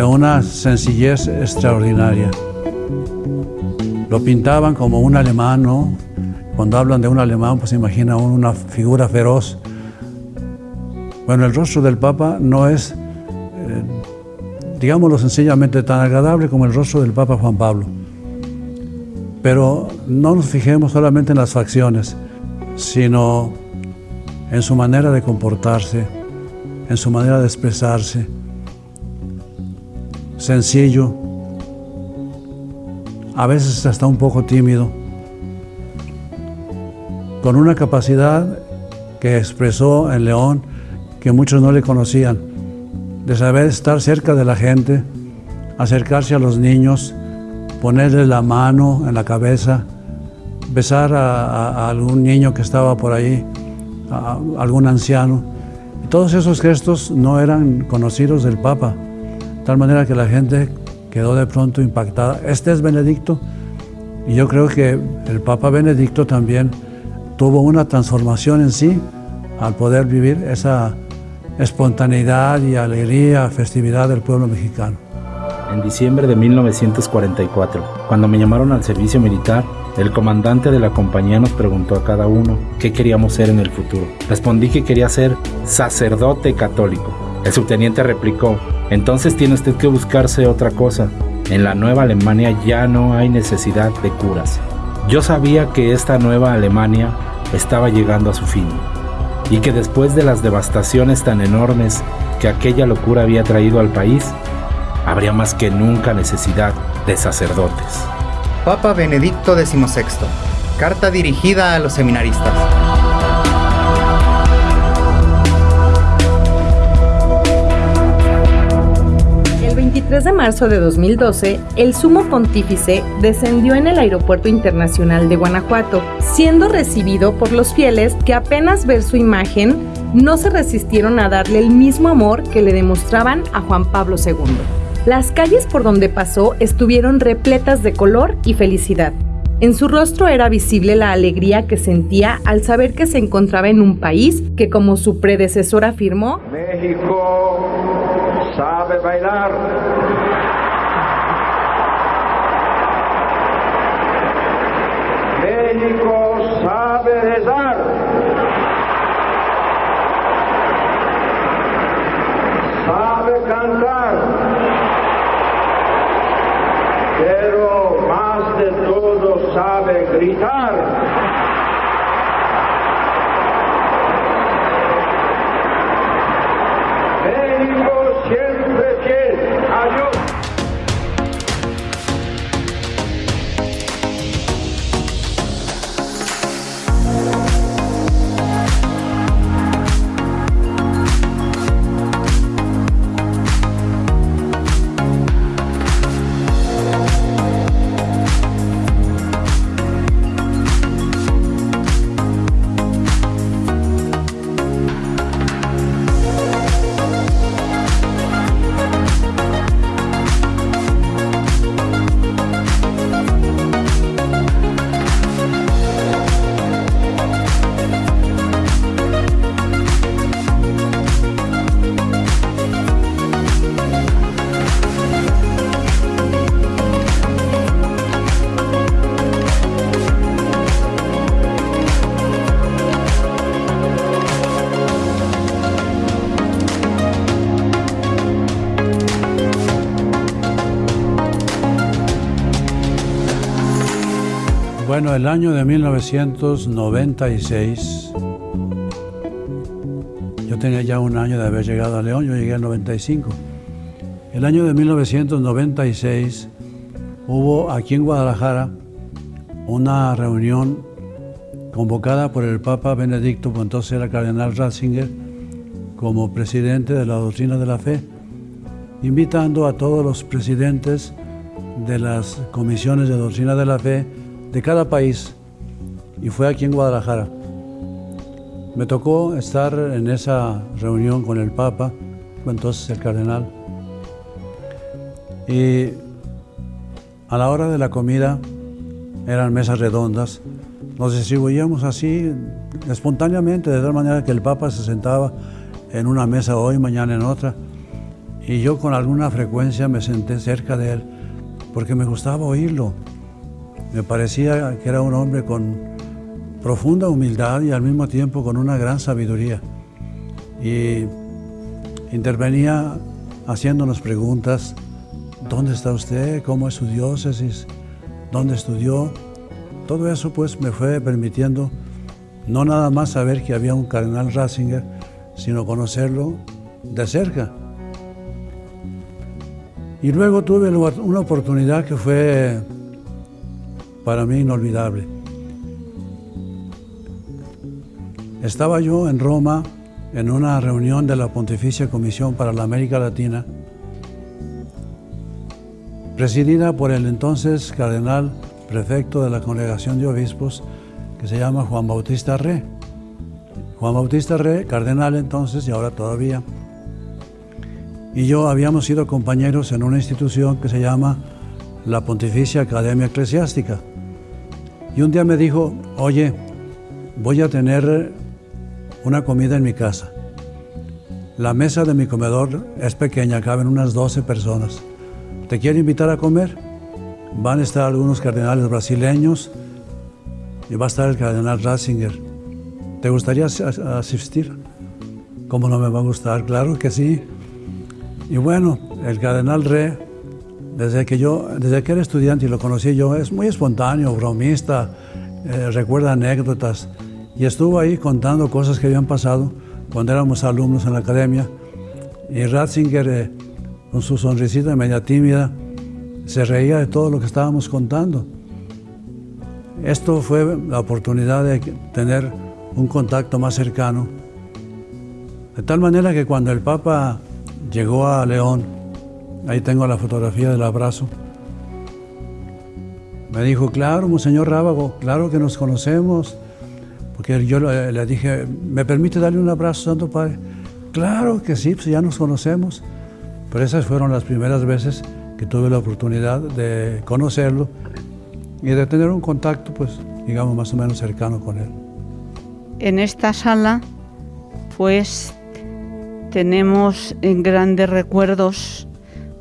de una sencillez extraordinaria. Lo pintaban como un alemán, ¿no? Cuando hablan de un alemán, pues imagina una figura feroz. Bueno, el rostro del Papa no es, eh, digámoslo sencillamente, tan agradable como el rostro del Papa Juan Pablo. Pero no nos fijemos solamente en las facciones, sino en su manera de comportarse, en su manera de expresarse. Sencillo, a veces hasta un poco tímido, con una capacidad que expresó en León que muchos no le conocían, de saber estar cerca de la gente, acercarse a los niños, ponerle la mano en la cabeza, besar a, algún niño que estaba por ahí, a, algún anciano. todos esos gestos no eran conocidos del Papa, tal manera que la gente quedó de pronto impactada. Este es Benedicto y yo creo que el Papa Benedicto también tuvo una transformación en sí al poder vivir esa espontaneidad y alegría, festividad del pueblo mexicano en diciembre de 1944. Cuando me llamaron al servicio militar, el comandante de la compañía nos preguntó a cada uno qué queríamos ser en el futuro. Respondí que quería ser sacerdote católico. El subteniente replicó, entonces tiene usted que buscarse otra cosa. En la nueva Alemania ya no hay necesidad de curas. Yo sabía que esta nueva Alemania estaba llegando a su fin y que después de las devastaciones tan enormes que aquella locura había traído al país, habría más que nunca necesidad de sacerdotes. Papa Benedicto XVI. Carta dirigida a los seminaristas. El 23 de marzo de 2012, el sumo pontífice descendió en el Aeropuerto Internacional de Guanajuato, siendo recibido por los fieles que apenas ver su imagen no se resistieron a darle el mismo amor que le demostraban a Juan Pablo II. Las calles por donde pasó estuvieron repletas de color y felicidad. En su rostro era visible la alegría que sentía al saber que se encontraba en un país que, como su predecesor afirmó, México sabe bailar. México sabe rezar. Sabe cantar pero más de todo sabe gritar. Bueno, el año de 1996, yo tenía ya un año de haber llegado a León, yo llegué al 95. El año de 1996 hubo aquí en Guadalajara una reunión convocada por el Papa Benedicto, pues entonces era Cardenal Ratzinger, como presidente de la doctrina de la fe, invitando a todos los presidentes de las comisiones de doctrina de la fe de cada país y fue aquí en Guadalajara. Me tocó estar en esa reunión con el Papa, entonces el cardenal, y a la hora de la comida eran mesas redondas, nos distribuíamos así espontáneamente, de tal manera que el Papa se sentaba en una mesa hoy, mañana en otra, Y yo con alguna frecuencia me senté cerca de él porque me gustaba oírlo. Me parecía que era un hombre con profunda humildad y al mismo tiempo con una gran sabiduría. Y intervenía haciéndonos preguntas, ¿dónde está usted? ¿Cómo es su diócesis? ¿Dónde estudió? Todo eso pues me fue permitiendo no nada más saber que había un cardenal Ratzinger, sino conocerlo de cerca. Y luego tuve una oportunidad que fue para mí inolvidable. Estaba yo en Roma en una reunión de la Pontificia Comisión para la América Latina, presidida por el entonces cardenal prefecto de la Congregación de Obispos, que se llama Juan Bautista Re. Juan Bautista Re, cardenal entonces y ahora todavía. Y yo habíamos sido compañeros en una institución que se llama la Pontificia Academia Eclesiástica. Y un día me dijo, oye, voy a tener una comida en mi casa. La mesa de mi comedor es pequeña, caben unas 12 personas. ¿Te quiero invitar a comer? Van a estar algunos cardenales brasileños y va a estar el cardenal Ratzinger. ¿Te gustaría asistir? ¿Cómo no me va a gustar? Claro que sí. Y bueno, el cardenal Re, desde que yo, desde que era estudiante y lo conocí yo, es muy espontáneo, bromista, eh, recuerda anécdotas y estuvo ahí contando cosas que habían pasado cuando éramos alumnos en la academia. Y Ratzinger, eh, con su sonrisita media tímida, se reía de todo lo que estábamos contando. Esto fue la oportunidad de tener un contacto más cercano. De tal manera que cuando el Papa llegó a León, ahí tengo la fotografía del abrazo, me dijo, claro, Monseñor Rábago, claro que nos conocemos, porque yo le, dije, ¿me permite darle un abrazo, Santo Padre? Claro que sí, pues ya nos conocemos. Pero esas fueron las primeras veces que tuve la oportunidad de conocerlo y de tener un contacto, pues, digamos, más o menos cercano con él. En esta sala, pues, tenemos grandes recuerdos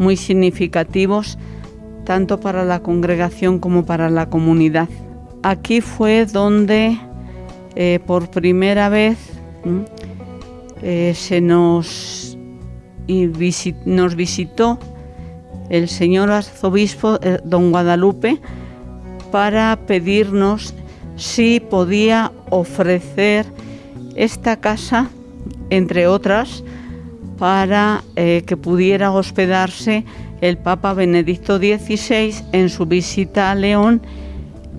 muy significativos, tanto para la congregación como para la comunidad. Aquí fue donde eh, por primera vez eh, se nos, nos visitó el señor arzobispo eh, don Guadalupe para pedirnos si podía ofrecer esta casa, entre otras, para que pudiera hospedarse el Papa Benedicto XVI en su visita a León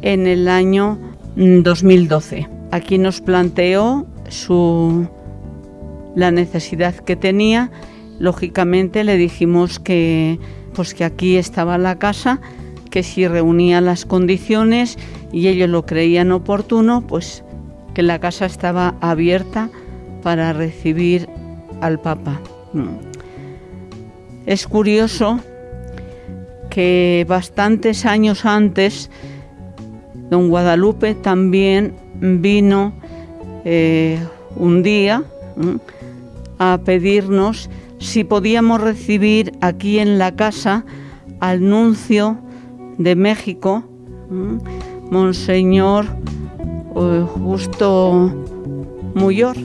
en el año 2012. Mm, Aquí nos planteó su, la necesidad que tenía. Lógicamente le dijimos que, pues que aquí estaba la casa, que si reunía las condiciones y ellos lo creían oportuno, pues que la casa estaba abierta para recibir al Papa. Es curioso que bastantes años antes, don Guadalupe también vino eh, un día a pedirnos si podíamos recibir aquí en la casa al nuncio de México, Monseñor eh, Justo Muyor.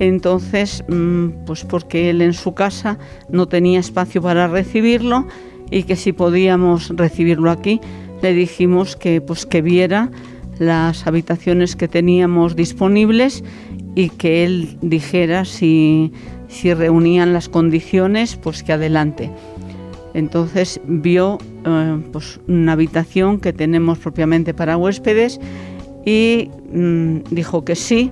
Entonces, mm, pues porque él en su casa no tenía espacio para recibirlo y que si podíamos recibirlo aquí, le dijimos que pues que viera las habitaciones que teníamos disponibles y que él dijera si, reunían las condiciones, pues que adelante. Entonces vio eh, pues una habitación que tenemos propiamente para huéspedes y mm, dijo que sí.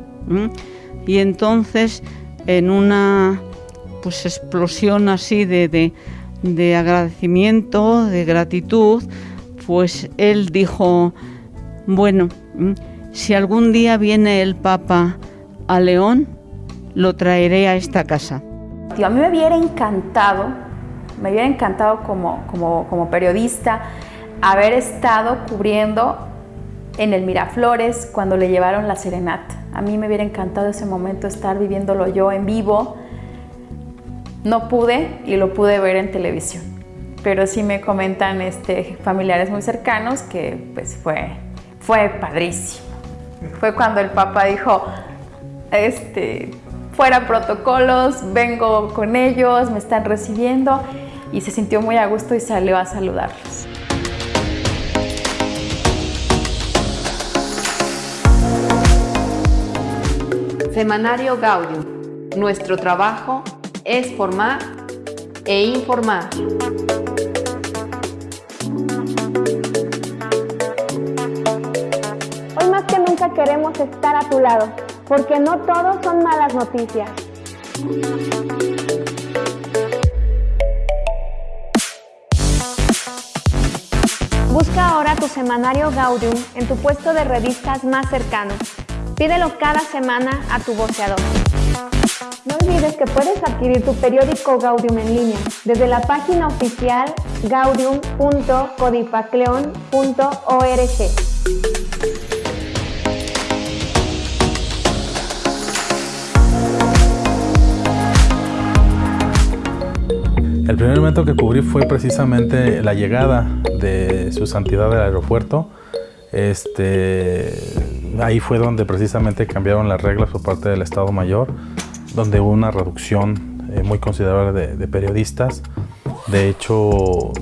Y entonces en una pues explosión así de, de agradecimiento, de gratitud, pues él dijo, bueno, mm, si algún día viene el Papa a León, lo traeré a esta casa. A mí me hubiera encantado, me hubiera encantado como, como, periodista haber estado cubriendo en el Miraflores cuando le llevaron la serenata. A mí me hubiera encantado ese momento estar viviéndolo yo en vivo. no pude y lo pude ver en televisión. Pero sí me comentan este, familiares muy cercanos que pues fue, fue padrísimo. Fue cuando el Papa dijo, este, fuera protocolos, vengo con ellos, me están recibiendo y se sintió muy a gusto y salió a saludarlos. Semanario Gaudium. Nuestro trabajo es formar e informar. Hoy más que nunca queremos estar a tu lado, porque no todos son malas noticias. Busca ahora tu semanario Gaudium en tu puesto de revistas más cercano. Pídelo cada semana a tu voceador. No olvides que puedes adquirir tu periódico Gaudium en línea desde la página oficial gaudium.codipacleon.org. El primer evento que cubrí fue precisamente la llegada de su santidad del aeropuerto. Este, ahí fue donde precisamente cambiaron las reglas por parte del Estado Mayor, donde hubo una reducción eh, muy considerable de, de, periodistas. De hecho,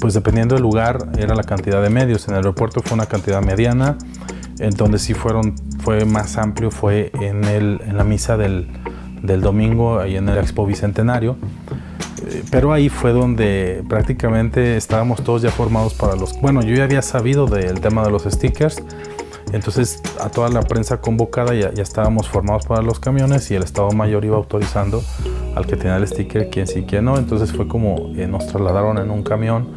pues dependiendo del lugar era la cantidad de medios. En el aeropuerto fue una cantidad mediana, en donde sí fueron, fue más amplio fue en, el, en la misa del, del domingo, ahí en el Expo Bicentenario pero ahí fue donde prácticamente estábamos todos ya formados para los... Bueno, yo ya había sabido del tema de los stickers, entonces a toda la prensa convocada ya, ya estábamos formados para los camiones y el Estado Mayor iba autorizando al que tenía el sticker quién sí, quién no. Entonces fue como eh, nos trasladaron en un camión,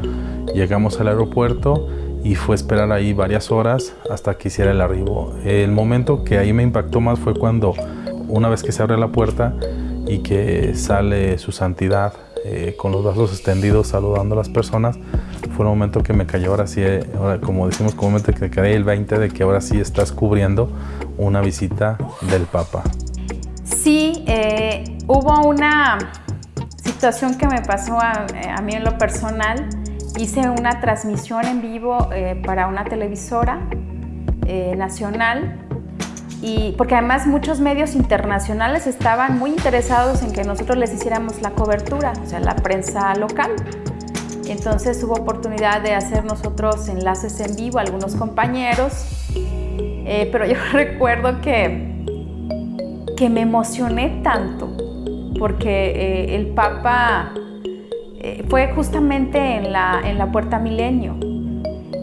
llegamos al aeropuerto y fue esperar ahí varias horas hasta que hiciera el arribo. El momento que ahí me impactó más fue cuando una vez que se abre la puerta y que sale su santidad eh, con los brazos extendidos saludando a las personas, fue un momento que me cayó ahora sí, eh, ahora, como decimos comúnmente, que cae el 20 de que ahora sí estás cubriendo una visita del Papa. Sí, eh, hubo una situación que me pasó a, a, mí en lo personal. Hice una transmisión en vivo eh, para una televisora eh, nacional y porque además muchos medios internacionales estaban muy interesados en que nosotros les hiciéramos la cobertura, o sea, la prensa local. Entonces hubo oportunidad de hacer nosotros enlaces en vivo, algunos compañeros, eh, pero yo recuerdo que, que me emocioné tanto porque eh, el Papa eh, fue justamente en la, en la Puerta Milenio.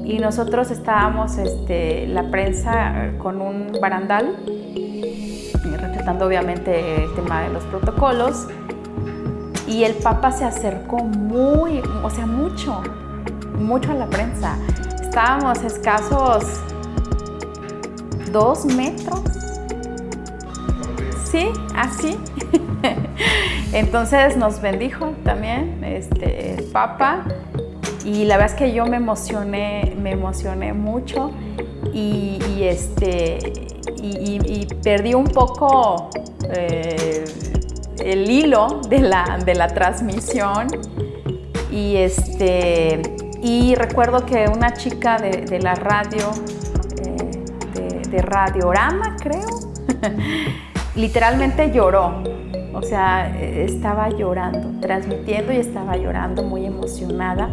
Y nosotros estábamos, este, la prensa, con un barandal, respetando obviamente el tema de los protocolos, y el Papa se acercó muy, o sea, mucho, mucho a la prensa. Estábamos escasos dos metros. Sí, así. Entonces nos bendijo también este, el Papa y la verdad es que yo me emocioné, me emocioné mucho y, este, y, y, perdí un poco eh, el hilo de la, de la transmisión y, este, y recuerdo que una chica de, de la radio, eh, de, de Radiorama creo, literalmente lloró o sea, estaba llorando, transmitiendo y estaba llorando, muy emocionada.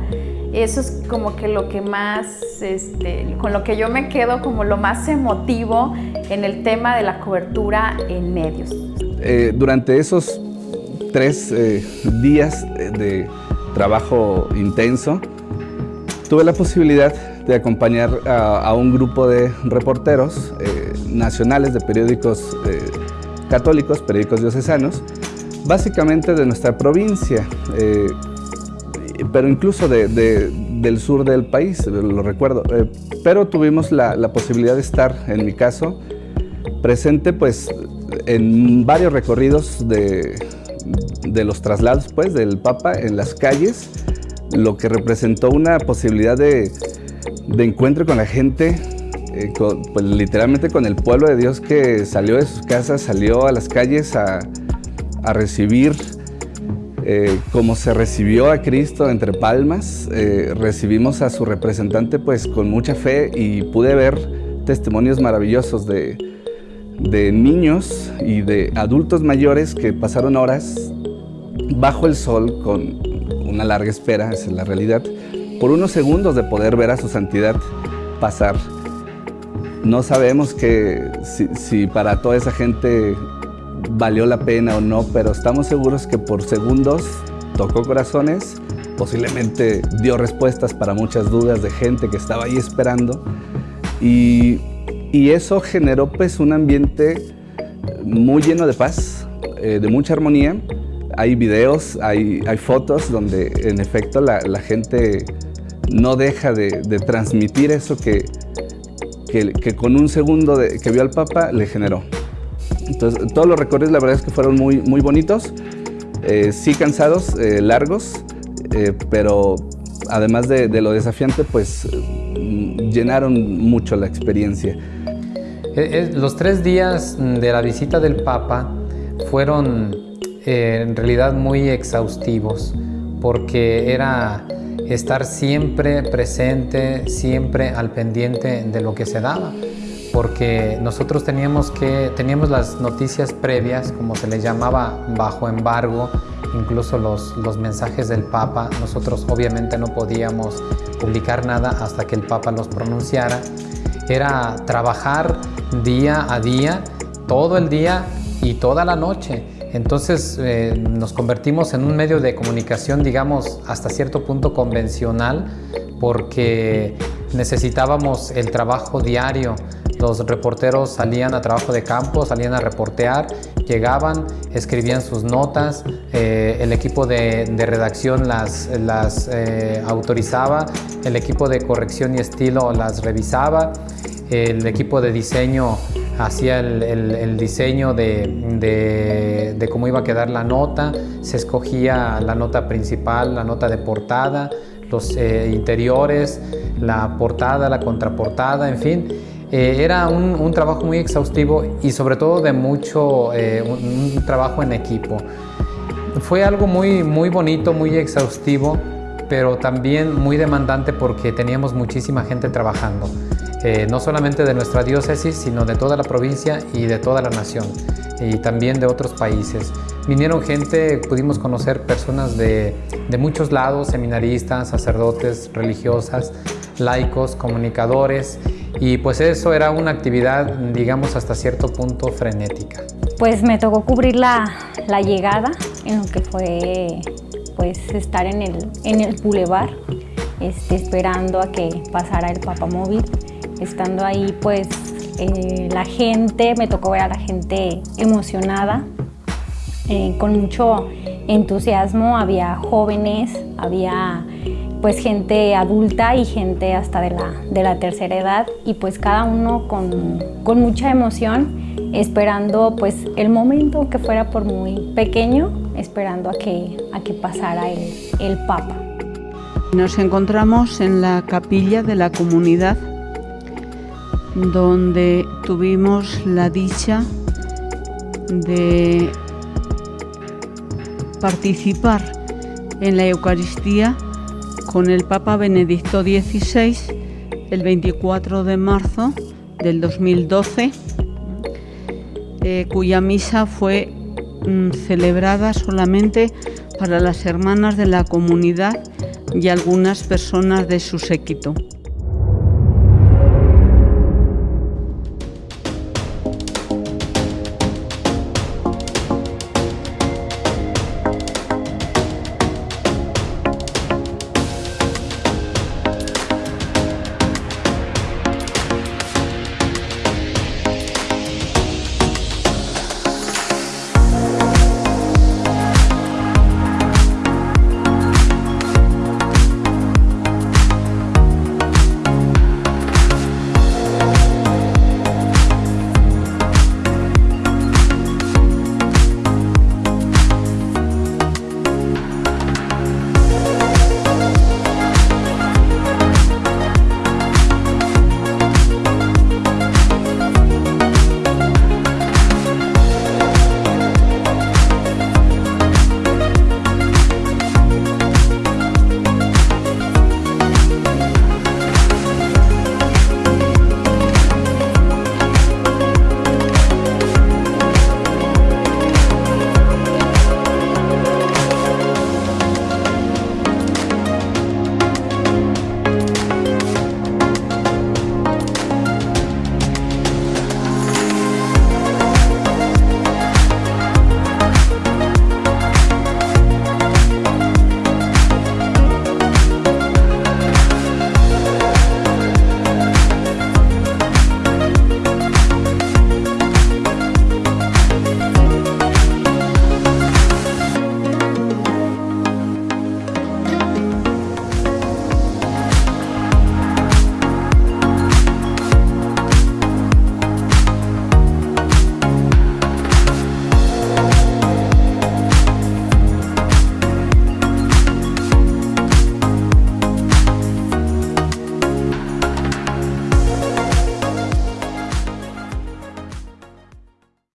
Eso es como que lo que más, este, con lo que yo me quedo como lo más emotivo en el tema de la cobertura en medios. Eh, durante esos tres eh, días de trabajo intenso, tuve la posibilidad de acompañar a, un grupo de reporteros eh, nacionales de periódicos católicos, periódicos diocesanos, básicamente de nuestra provincia, eh, pero incluso de, de, del sur del país, lo recuerdo. Eh, pero tuvimos la, posibilidad de estar, en mi caso, presente pues en varios recorridos de, de los traslados pues, del Papa en las calles, lo que representó una posibilidad de, de encuentro con la gente eh, pues, literalmente con el pueblo de Dios que salió de sus casas, salió a las calles a, a recibir eh, como se recibió a Cristo entre palmas, eh, recibimos a su representante pues con mucha fe y pude ver testimonios maravillosos de, de niños y de adultos mayores que pasaron horas bajo el sol con una larga espera, esa es la realidad, por unos segundos de poder ver a su santidad pasar. No sabemos que si, para toda esa gente valió la pena o no, pero estamos seguros que por segundos tocó corazones, posiblemente dio respuestas para muchas dudas de gente que estaba ahí esperando y, y eso generó pues un ambiente muy lleno de paz, eh, de mucha armonía. Hay videos, hay, hay fotos donde en efecto la, la gente no deja de, transmitir eso que, que, con un segundo que vio al Papa le generó. Entonces, todos los recorridos la verdad es que fueron muy, muy bonitos, eh, sí cansados, eh, largos, pero además de, de, lo desafiante, pues llenaron mucho la experiencia. Los tres días de la visita del Papa fueron en realidad muy exhaustivos, porque era estar siempre presente, siempre al pendiente de lo que se daba porque nosotros teníamos que teníamos las noticias previas, como se les llamaba, bajo embargo, incluso los, los mensajes del Papa. Nosotros obviamente no podíamos publicar nada hasta que el Papa los pronunciara. Era trabajar día a día, todo el día y toda la noche. Entonces eh, nos convertimos en un medio de comunicación, digamos, hasta cierto punto convencional, porque necesitábamos el trabajo diario los reporteros salían a trabajo de campo, salían a reportear, llegaban, escribían sus notas, eh, el equipo de, de, redacción las, las eh, autorizaba, el equipo de corrección y estilo las revisaba, el equipo de diseño hacía el, diseño de, cómo iba a quedar la nota, se escogía la nota principal, la nota de portada, los eh, interiores, la portada, la contraportada, en fin. Eh, era un, trabajo muy exhaustivo y sobre todo de mucho, eh, trabajo en equipo. Fue algo muy, muy bonito, muy exhaustivo, pero también muy demandante porque teníamos muchísima gente trabajando. Eh, no solamente de nuestra diócesis, sino de toda la provincia y de toda la nación, y también de otros países. Vinieron gente, pudimos conocer personas de, de muchos lados, seminaristas, sacerdotes, religiosas, laicos, comunicadores, y pues eso era una actividad, digamos, hasta cierto punto frenética. Pues me tocó cubrir la, la llegada en lo que fue pues estar en el, en el bulevar, este, esperando a que pasara el papamóvil. Estando ahí, pues eh, la gente, me tocó ver a la gente emocionada, eh, con mucho entusiasmo. Había jóvenes, había pues gente adulta y gente hasta de la, de la tercera edad y pues cada uno con, con, mucha emoción esperando pues el momento que fuera por muy pequeño esperando a que, a que pasara el, el Papa. Nos encontramos en la capilla de la comunidad donde tuvimos la dicha de participar en la Eucaristía con el Papa Benedicto XVI el 24 de marzo del 2012, eh, cuya misa fue mm, celebrada solamente para las hermanas de la comunidad y algunas personas de su séquito.